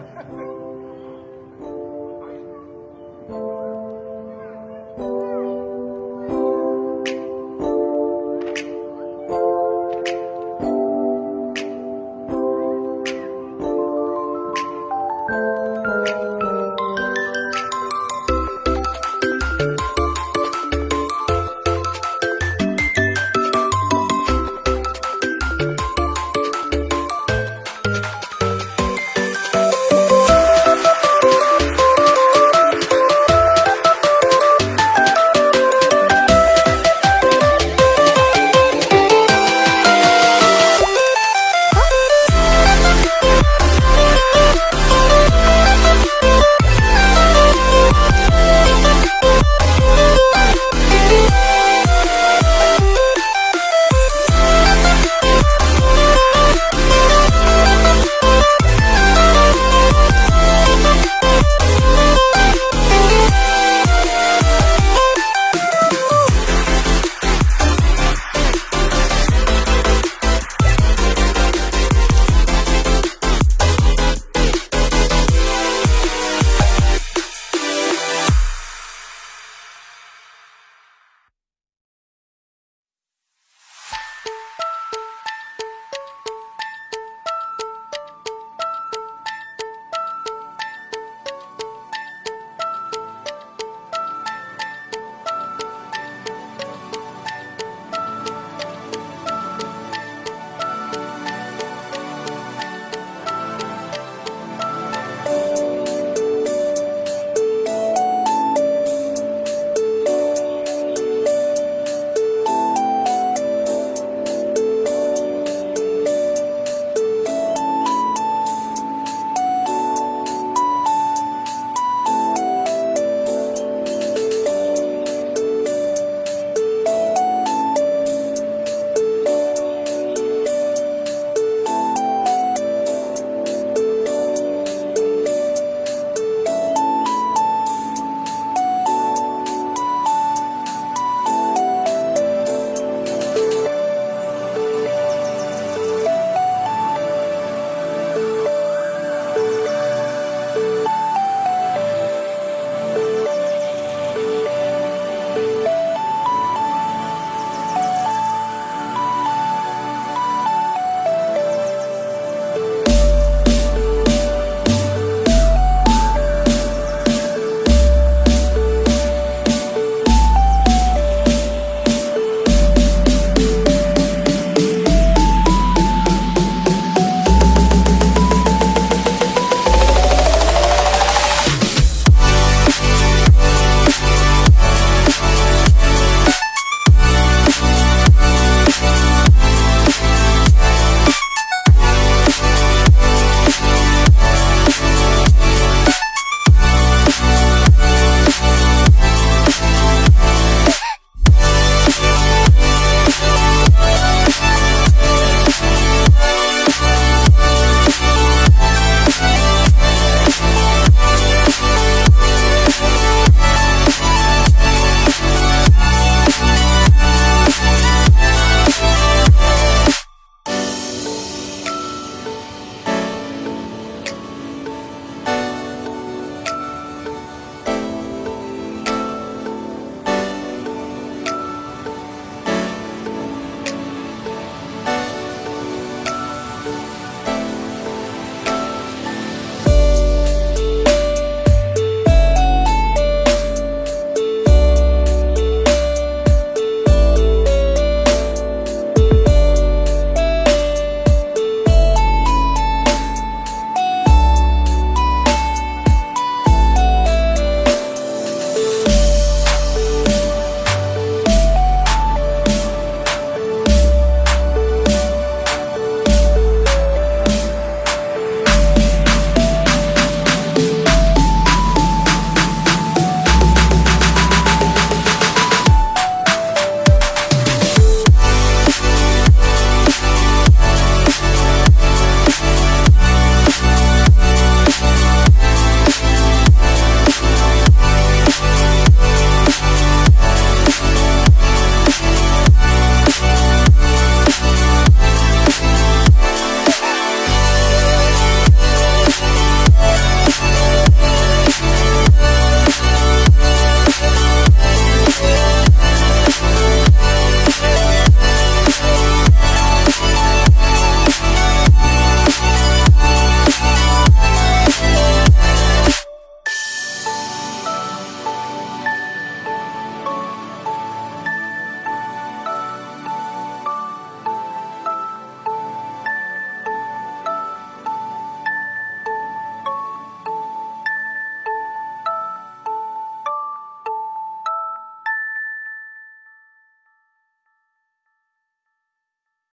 Ha ha ha! Bye.